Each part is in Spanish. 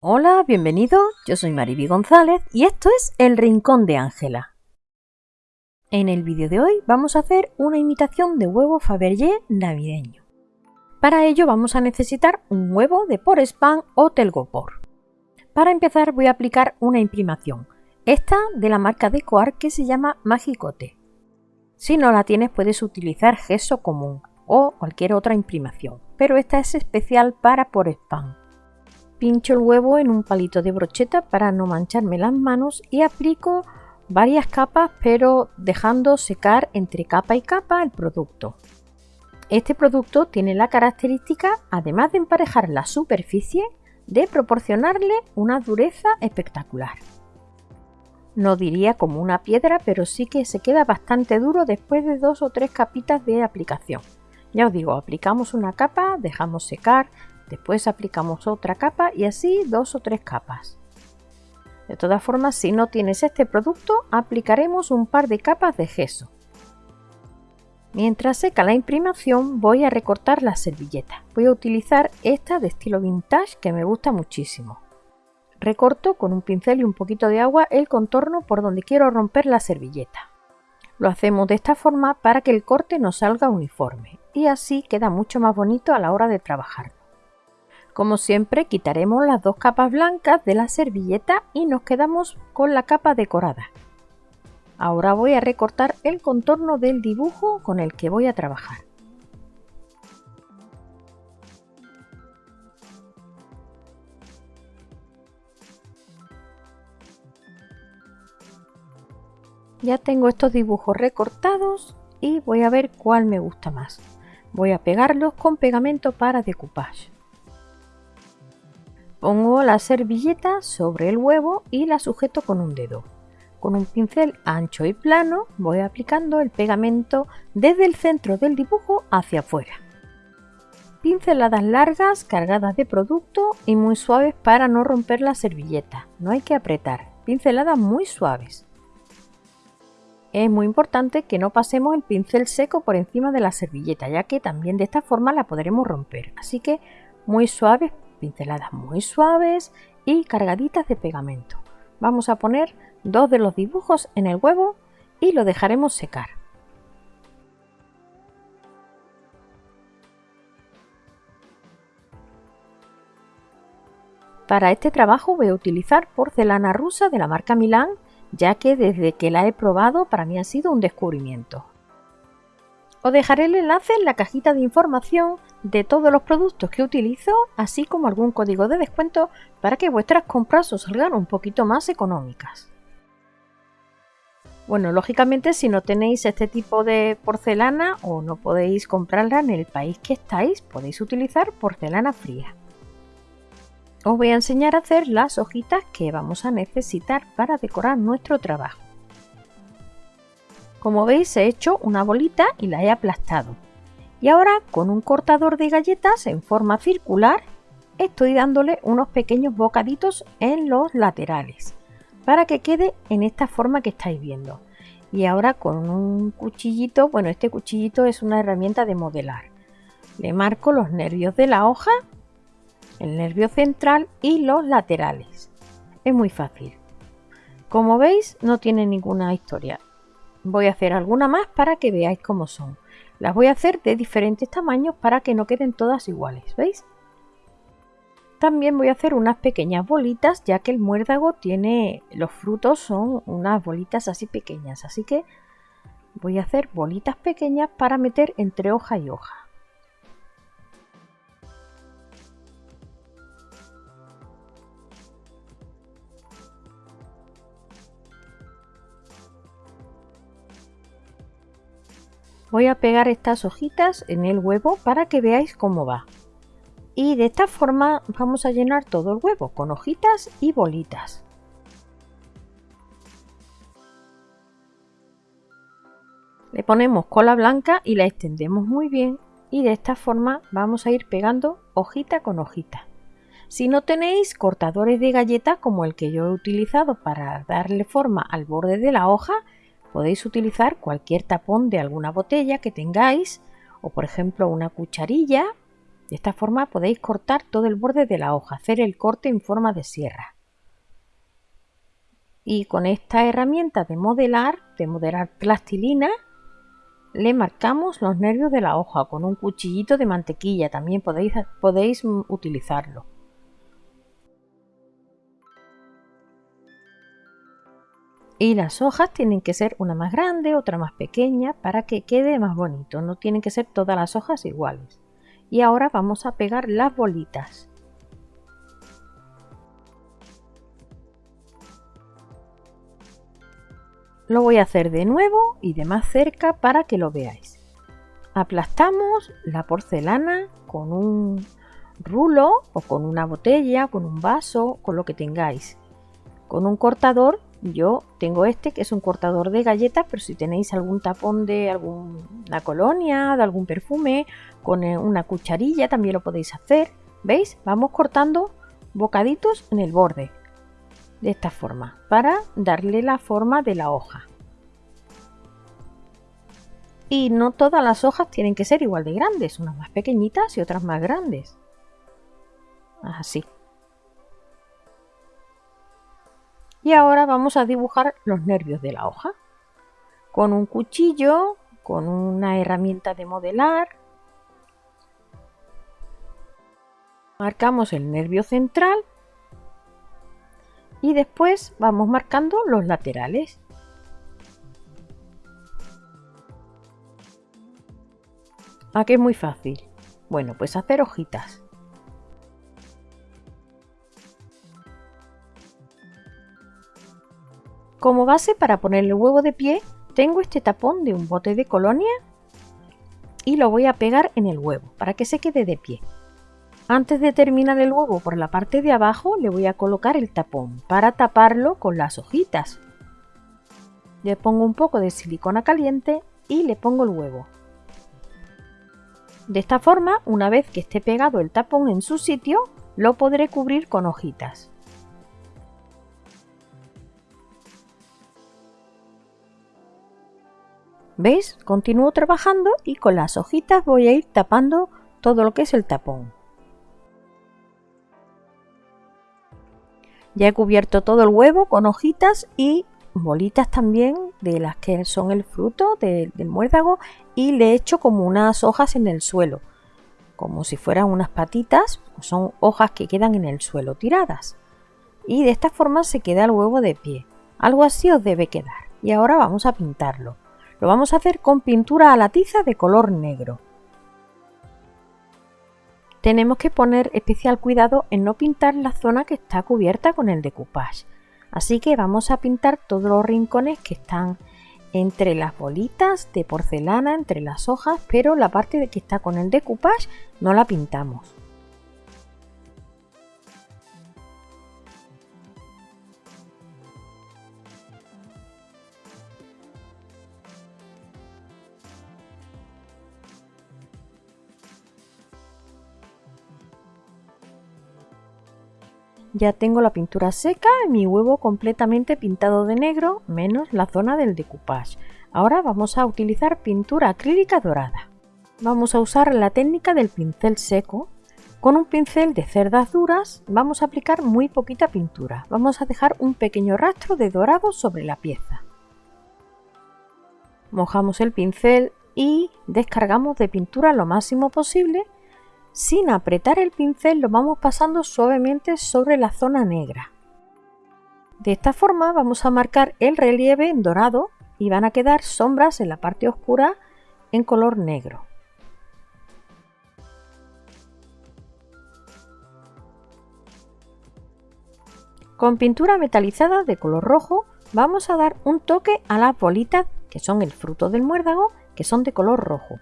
Hola, bienvenido. Yo soy Mariby González y esto es El Rincón de Ángela. En el vídeo de hoy vamos a hacer una imitación de huevo Fabergé navideño. Para ello vamos a necesitar un huevo de por spam o telgopor. Para empezar voy a aplicar una imprimación, esta de la marca de Coar que se llama Magicote. Si no la tienes puedes utilizar gesso común o cualquier otra imprimación, pero esta es especial para por spam. Pincho el huevo en un palito de brocheta para no mancharme las manos y aplico varias capas pero dejando secar entre capa y capa el producto. Este producto tiene la característica, además de emparejar la superficie, de proporcionarle una dureza espectacular. No diría como una piedra, pero sí que se queda bastante duro después de dos o tres capitas de aplicación. Ya os digo, aplicamos una capa, dejamos secar, después aplicamos otra capa y así dos o tres capas. De todas formas, si no tienes este producto, aplicaremos un par de capas de gesso. Mientras seca la imprimación voy a recortar la servilleta. Voy a utilizar esta de estilo vintage que me gusta muchísimo. Recorto con un pincel y un poquito de agua el contorno por donde quiero romper la servilleta. Lo hacemos de esta forma para que el corte nos salga uniforme y así queda mucho más bonito a la hora de trabajar. Como siempre quitaremos las dos capas blancas de la servilleta y nos quedamos con la capa decorada. Ahora voy a recortar el contorno del dibujo con el que voy a trabajar. Ya tengo estos dibujos recortados y voy a ver cuál me gusta más. Voy a pegarlos con pegamento para decoupage. Pongo la servilleta sobre el huevo y la sujeto con un dedo. Con un pincel ancho y plano voy aplicando el pegamento desde el centro del dibujo hacia afuera. Pinceladas largas cargadas de producto y muy suaves para no romper la servilleta. No hay que apretar. Pinceladas muy suaves. Es muy importante que no pasemos el pincel seco por encima de la servilleta, ya que también de esta forma la podremos romper. Así que muy suaves, pinceladas muy suaves y cargaditas de pegamento. Vamos a poner dos de los dibujos en el huevo y lo dejaremos secar. Para este trabajo voy a utilizar porcelana rusa de la marca Milan, ya que desde que la he probado para mí ha sido un descubrimiento. Os dejaré el enlace en la cajita de información de todos los productos que utilizo, así como algún código de descuento para que vuestras compras os salgan un poquito más económicas. Bueno, lógicamente si no tenéis este tipo de porcelana o no podéis comprarla en el país que estáis, podéis utilizar porcelana fría. Os voy a enseñar a hacer las hojitas que vamos a necesitar para decorar nuestro trabajo. Como veis he hecho una bolita y la he aplastado. Y ahora con un cortador de galletas en forma circular estoy dándole unos pequeños bocaditos en los laterales para que quede en esta forma que estáis viendo. Y ahora con un cuchillito, bueno este cuchillito es una herramienta de modelar. Le marco los nervios de la hoja, el nervio central y los laterales. Es muy fácil. Como veis no tiene ninguna historia. Voy a hacer alguna más para que veáis cómo son. Las voy a hacer de diferentes tamaños para que no queden todas iguales, ¿veis? También voy a hacer unas pequeñas bolitas ya que el muérdago tiene, los frutos son unas bolitas así pequeñas, así que voy a hacer bolitas pequeñas para meter entre hoja y hoja. Voy a pegar estas hojitas en el huevo para que veáis cómo va. Y de esta forma vamos a llenar todo el huevo con hojitas y bolitas. Le ponemos cola blanca y la extendemos muy bien y de esta forma vamos a ir pegando hojita con hojita. Si no tenéis cortadores de galleta como el que yo he utilizado para darle forma al borde de la hoja, Podéis utilizar cualquier tapón de alguna botella que tengáis o por ejemplo una cucharilla De esta forma podéis cortar todo el borde de la hoja, hacer el corte en forma de sierra. Y con esta herramienta de modelar, de modelar plastilina, le marcamos los nervios de la hoja con un cuchillito de mantequilla, también podéis, podéis utilizarlo. Y las hojas tienen que ser una más grande, otra más pequeña, para que quede más bonito. No tienen que ser todas las hojas iguales. Y ahora vamos a pegar las bolitas. Lo voy a hacer de nuevo y de más cerca para que lo veáis. Aplastamos la porcelana con un rulo o con una botella, con un vaso, con lo que tengáis. Con un cortador yo tengo este que es un cortador de galletas, pero si tenéis algún tapón de alguna colonia, de algún perfume, con eh, una cucharilla también lo podéis hacer. ¿Veis? Vamos cortando bocaditos en el borde de esta forma para darle la forma de la hoja. Y no todas las hojas tienen que ser igual de grandes, unas más pequeñitas y otras más grandes. Así. Y ahora vamos a dibujar los nervios de la hoja. Con un cuchillo, con una herramienta de modelar. Marcamos el nervio central y después vamos marcando los laterales. Aquí es muy fácil. Bueno, pues hacer hojitas. Como base para poner el huevo de pie tengo este tapón de un bote de colonia y lo voy a pegar en el huevo para que se quede de pie. Antes de terminar el huevo por la parte de abajo le voy a colocar el tapón para taparlo con las hojitas. Le pongo un poco de silicona caliente y le pongo el huevo. De esta forma, una vez que esté pegado el tapón en su sitio, lo podré cubrir con hojitas. ¿Veis? Continúo trabajando y con las hojitas voy a ir tapando todo lo que es el tapón. Ya he cubierto todo el huevo con hojitas y bolitas también de las que son el fruto del muérdago y le he hecho como unas hojas en el suelo, como si fueran unas patitas, son hojas que quedan en el suelo tiradas. Y de esta forma se queda el huevo de pie. Algo así os debe quedar. Y ahora vamos a pintarlo. Lo vamos a hacer con pintura a la tiza de color negro. Tenemos que poner especial cuidado en no pintar la zona que está cubierta con el decoupage. Así que vamos a pintar todos los rincones que están entre las bolitas de porcelana, entre las hojas, pero la parte que está con el decoupage no la pintamos. Ya tengo la pintura seca y mi huevo completamente pintado de negro, menos la zona del decoupage. Ahora vamos a utilizar pintura acrílica dorada. Vamos a usar la técnica del pincel seco. Con un pincel de cerdas duras vamos a aplicar muy poquita pintura. Vamos a dejar un pequeño rastro de dorado sobre la pieza. Mojamos el pincel y descargamos de pintura lo máximo posible sin apretar el pincel lo vamos pasando suavemente sobre la zona negra. De esta forma vamos a marcar el relieve en dorado y van a quedar sombras en la parte oscura en color negro. Con pintura metalizada de color rojo vamos a dar un toque a las bolitas que son el fruto del muérdago que son de color rojo.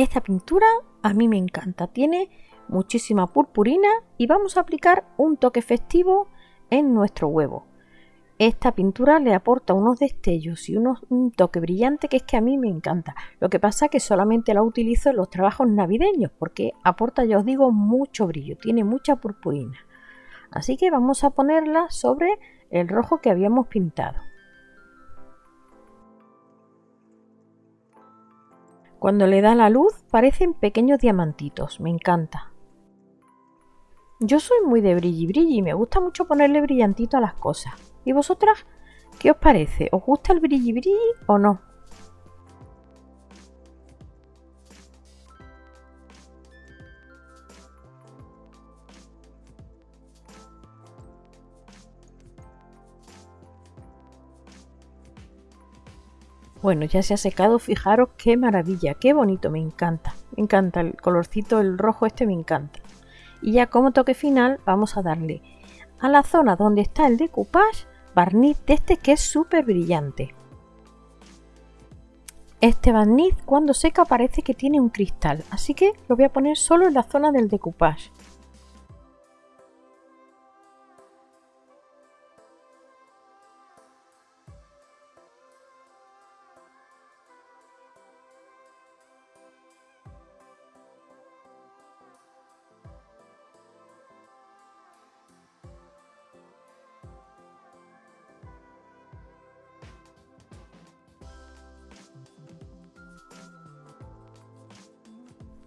Esta pintura a mí me encanta, tiene muchísima purpurina y vamos a aplicar un toque festivo en nuestro huevo. esta pintura le aporta unos destellos y un toque brillante que es que a mí me encanta. Lo que pasa es que solamente la utilizo en los trabajos navideños porque aporta, ya os digo, mucho brillo, tiene mucha purpurina. Así que vamos a ponerla sobre el rojo que habíamos pintado. Cuando le da la luz parecen pequeños diamantitos, me encanta. Yo soy muy de brilli brilli y me gusta mucho ponerle brillantito a las cosas. ¿Y vosotras qué os parece? ¿Os gusta el brilli brilli o no? Bueno, ya se ha secado, fijaros qué maravilla, qué bonito, me encanta. Me encanta el colorcito, el rojo este me encanta. Y ya como toque final vamos a darle a la zona donde está el decoupage barniz de este que es súper brillante. Este barniz cuando seca parece que tiene un cristal, así que lo voy a poner solo en la zona del decoupage.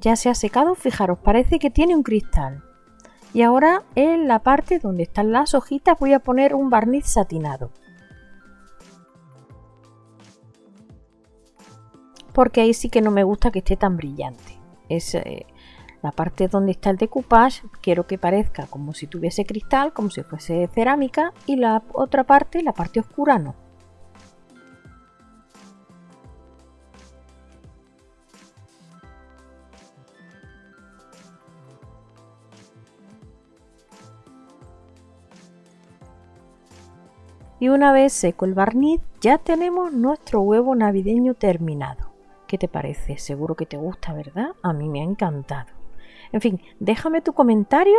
Ya se ha secado, fijaros, parece que tiene un cristal. Y ahora en la parte donde están las hojitas voy a poner un barniz satinado. Porque ahí sí que no me gusta que esté tan brillante. Es eh, la parte donde está el decoupage, quiero que parezca como si tuviese cristal, como si fuese cerámica. Y la otra parte, la parte oscura, no. Y una vez seco el barniz, ya tenemos nuestro huevo navideño terminado. ¿Qué te parece? Seguro que te gusta, ¿verdad? A mí me ha encantado. En fin, déjame tu comentario,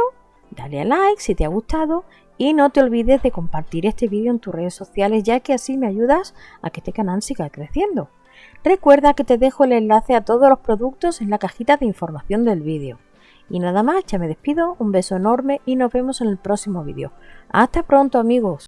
dale a like si te ha gustado y no te olvides de compartir este vídeo en tus redes sociales ya que así me ayudas a que este canal siga creciendo. Recuerda que te dejo el enlace a todos los productos en la cajita de información del vídeo. Y nada más, ya me despido, un beso enorme y nos vemos en el próximo vídeo. Hasta pronto amigos.